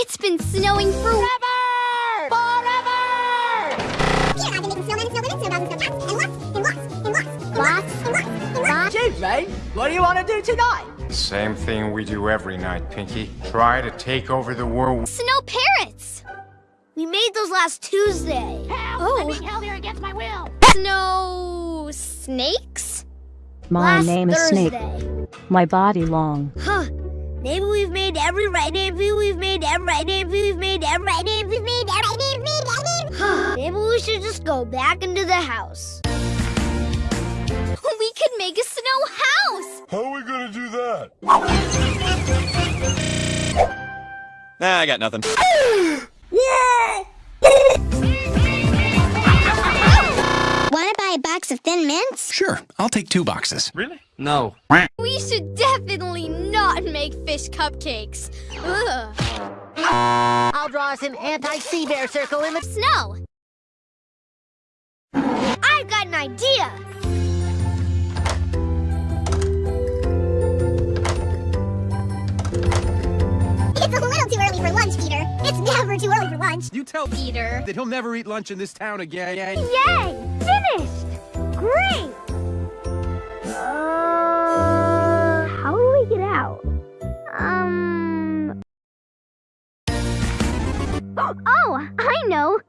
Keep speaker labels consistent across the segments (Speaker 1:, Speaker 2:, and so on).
Speaker 1: It's been snowing for
Speaker 2: Forever! Forever!
Speaker 3: Here, I've been making snowmen and snowwomen, snowdogs and snowcats, and lots, and lots, and lots, and
Speaker 1: Lots?
Speaker 3: and lots, and lots.
Speaker 2: Chief, mate, what do you want to do tonight?
Speaker 4: Same thing we do every night, Pinky. Try to take over the world.
Speaker 1: snow parrots. We made those last Tuesday.
Speaker 5: Help!
Speaker 1: Oh.
Speaker 5: I'm being held here against my will.
Speaker 1: Snow snakes?
Speaker 6: My
Speaker 1: last
Speaker 6: name is
Speaker 1: Thursday.
Speaker 6: Snake. My body long.
Speaker 1: Huh. Maybe we've made every right. Maybe we've made every right. Maybe we've made every right. Maybe we've made every right. Maybe we've made every right. Maybe we should just go back into the house. We could make a snow house.
Speaker 7: How are we gonna do that?
Speaker 8: Nah, I got nothing.
Speaker 3: Wanna buy a box of Thin Mints?
Speaker 9: Sure, I'll take two boxes.
Speaker 7: Really?
Speaker 8: No.
Speaker 1: We should definitely not make fish cupcakes. Ugh.
Speaker 2: I'll draw us an anti-sea bear circle in the...
Speaker 1: Snow. I've got an idea.
Speaker 3: It's a little too early for lunch, Peter. It's never too early for lunch.
Speaker 9: You tell
Speaker 1: Peter.
Speaker 9: that he'll never eat lunch in this town again.
Speaker 1: Yay! Finished! Great! Out? Um. Oh, I know!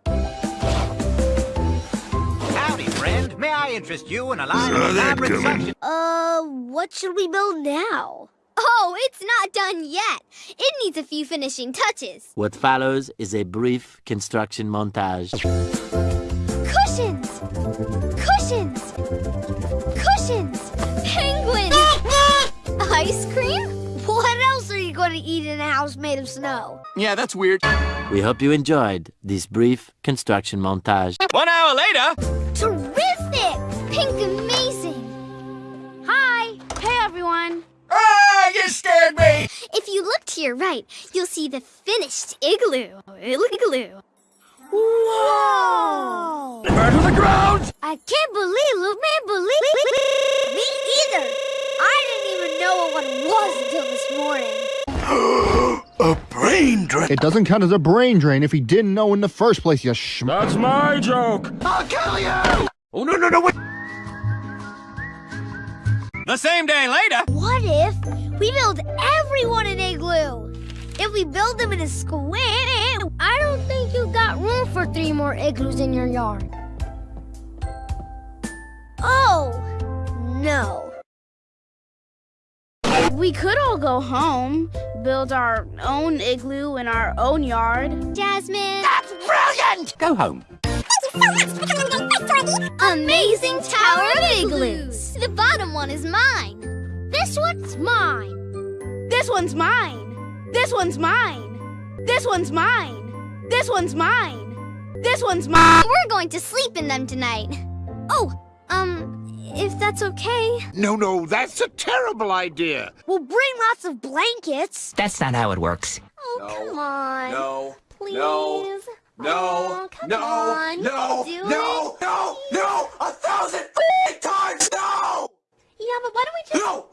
Speaker 2: Howdy, friend. May I interest you in a line of elaborate suction?
Speaker 1: Uh, what should we build now? Oh, it's not done yet. It needs a few finishing touches.
Speaker 10: What follows is a brief construction montage.
Speaker 1: Cushions! Cushions! Cushions! Ice cream? What else are you going to eat in a house made of snow?
Speaker 9: Yeah, that's weird.
Speaker 10: We hope you enjoyed this brief construction montage.
Speaker 8: One hour later.
Speaker 1: Terrific! Pink amazing! Hi! Hey, everyone!
Speaker 7: Ah, you scared me!
Speaker 1: If you look to your right, you'll see the finished igloo. Igloo. Whoa!
Speaker 7: Burn to the ground!
Speaker 1: I can't believe, look, man, believe was until this morning.
Speaker 7: A brain drain.
Speaker 11: It doesn't count as a brain drain if he didn't know in the first place, you sh-
Speaker 7: That's my joke. I'll kill you! Oh, no, no, no, wait.
Speaker 8: The same day later.
Speaker 1: What if we build everyone an igloo? If we build them in a square, I don't think you got room for three more igloos in your yard. Oh, no.
Speaker 5: We could all go home, build our own igloo in our own yard.
Speaker 1: Jasmine.
Speaker 2: That's brilliant!
Speaker 9: Go home.
Speaker 1: Amazing Tower of Igloos. The bottom one is mine. This one's mine.
Speaker 5: This one's mine. This one's mine. This one's mine. This one's mine. This one's mine.
Speaker 1: We're going to sleep in them tonight. Oh, if that's okay.
Speaker 7: No, no, that's a terrible idea.
Speaker 1: We'll bring lots of blankets.
Speaker 8: That's not how it works.
Speaker 1: Oh, come on.
Speaker 7: No.
Speaker 1: Please.
Speaker 7: No. No.
Speaker 1: Oh, come
Speaker 7: no.
Speaker 1: on.
Speaker 7: No.
Speaker 1: Do
Speaker 7: No.
Speaker 1: it.
Speaker 7: No. No. A thousand times no!
Speaker 1: Yeah, but why don't we just
Speaker 7: No.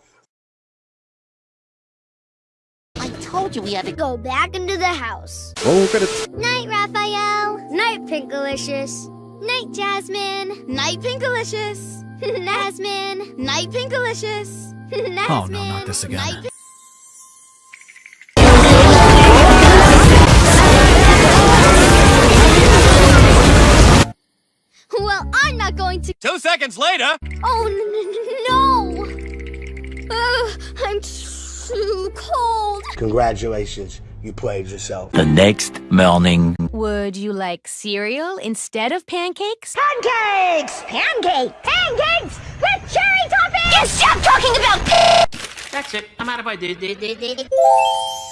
Speaker 2: I told you we had to go.
Speaker 1: go back into the house?
Speaker 11: Oh, look at it.
Speaker 1: Night, Raphael. Night, Pinkalicious. Night, Jasmine. Night, Pinkalicious. Jasmine. Night, Pinkalicious. Jasmine.
Speaker 9: Oh, no, not this again.
Speaker 1: Night, Well, I'm not going to.
Speaker 8: Two seconds later.
Speaker 1: Oh, n- n- no! Ugh, I'm too cold.
Speaker 12: Congratulations, you played yourself.
Speaker 10: The next morning.
Speaker 5: Would you like cereal instead of pancakes?
Speaker 3: Pancakes! Pancake! Pancakes!
Speaker 1: Stop talking about.
Speaker 8: That's it. I'm out of ideas.